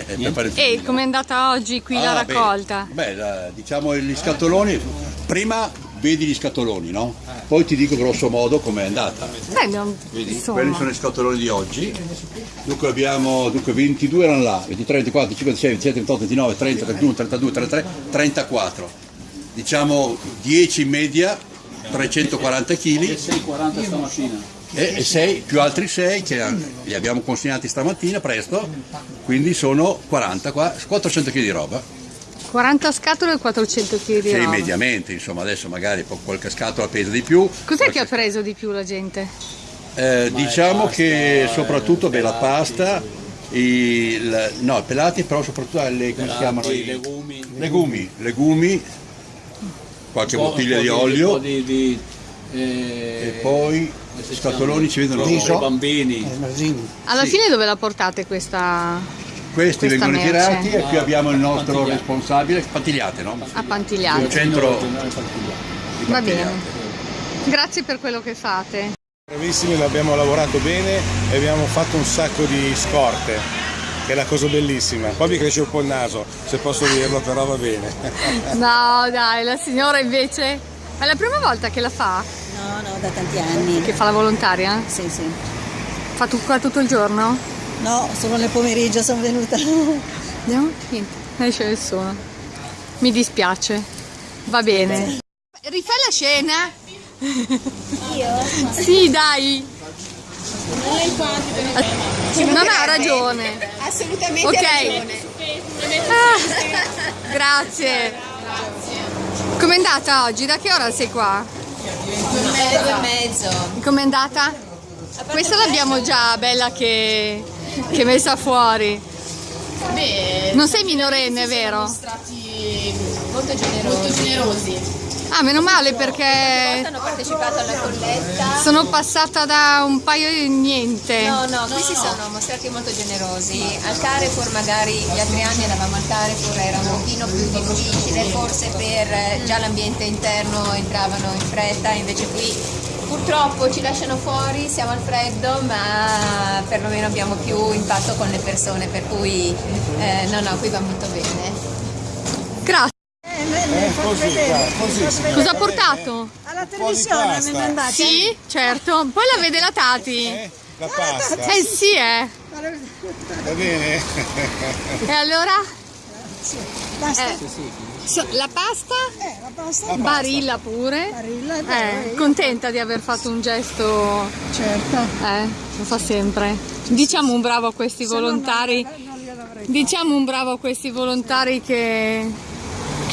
E fucile. com'è andata oggi qui la Ah, beh, raccolta? Beh, la- diciamo gli scatoloni, prima vedi gli scatoloni, no? Poi ti dico grosso modo com'è andata. Beh, non- Vedi, insomma. quelli sono i scatoloni di oggi. Dunque abbiamo dunque 22 erano là, 23, 24, 25, 26, 27, 28, 29, 30, 31, 32, 33, 34. Diciamo 10 in media, 340 kg 6,40 stamattina. e 6 più altri 6 che li abbiamo consegnati stamattina presto, quindi sono 40 qua, 400 kg di roba. 40 scatole e 400 kg di Sì, roba. mediamente, insomma, adesso magari po- qualche scatola pesa di più. Cos'è che qualche- ha preso di più la gente? Eh, diciamo che soprattutto beh, la pasta, il, no, i pelati, però soprattutto le, come si chiamano? I I legumi. legumi, legumi, qualche po'- bottiglia di po' po' olio di, di, eh, e poi scatoloni ci vedono. I bambini. Alla Sì. fine dove la portate questa Questi questa vengono merce? tirati e qui abbiamo il nostro Pantigliate. responsabile, Pantigliate, no? a Il Pantigliate? centro di Va bene. Pantigliate. Grazie per quello che fate. Bravissimi, l'abbiamo lavorato bene e abbiamo fatto un sacco di scorte, che è la cosa bellissima. Poi mi cresce un po' il naso, se posso dirlo, però va bene. No, dai, la signora invece è la prima volta che la fa, No, no, da tanti anni. che fa la volontaria? Sì, sì. Fa tu qua tutto il giorno? No, solo nel pomeriggio sono venuta. Andiamo? Niente, non c'è nessuno. Mi dispiace. Va bene. Rifai la scena? Io? Sì, dai. Non ha ragione. Assolutamente Ok. ragione. Ah, grazie. Com'è andata oggi? Da che ora sei qua? Un mezzo e mezzo. Com'è andata? Questa l'abbiamo già bella che, che messa fuori. Beh, Non sei minorenne, vero? sono stati molto generosi. Molto generosi. Ah, meno male perché hanno partecipato alla colletta. sono passata da un paio di niente. No, no, qui si sono mostrati molto generosi. Al Carrefour magari gli altri anni eravamo al Carrefour, era un pochino più difficile, forse per eh, già l'ambiente interno entravano in fretta, invece qui purtroppo ci lasciano fuori, siamo al freddo, ma perlomeno abbiamo più impatto con le persone, per cui eh, no, no, qui va molto bene. Grazie. Così, guarda, così. Cosa ha portato? Alla televisione mi mandate? Sì, certo. Poi la vede la Tati. Eh, La pasta, Eh sì, eh. va bene? E allora? Basta. Eh, so- la pasta? Eh, la pasta. La Barilla pure. Barilla, Eh, contenta di aver fatto un gesto, Certo. eh, lo fa sempre. Diciamo un bravo a questi volontari, diciamo un bravo a questi volontari che,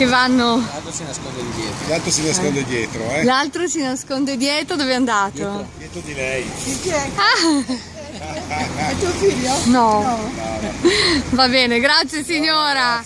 che vanno, L'altro si nasconde dietro. L'altro si nasconde dietro, eh? l'altro si nasconde dietro, dove è andato? Dietro di lei. Chi è? Ah, È tuo figlio? no. Va bene, grazie signora.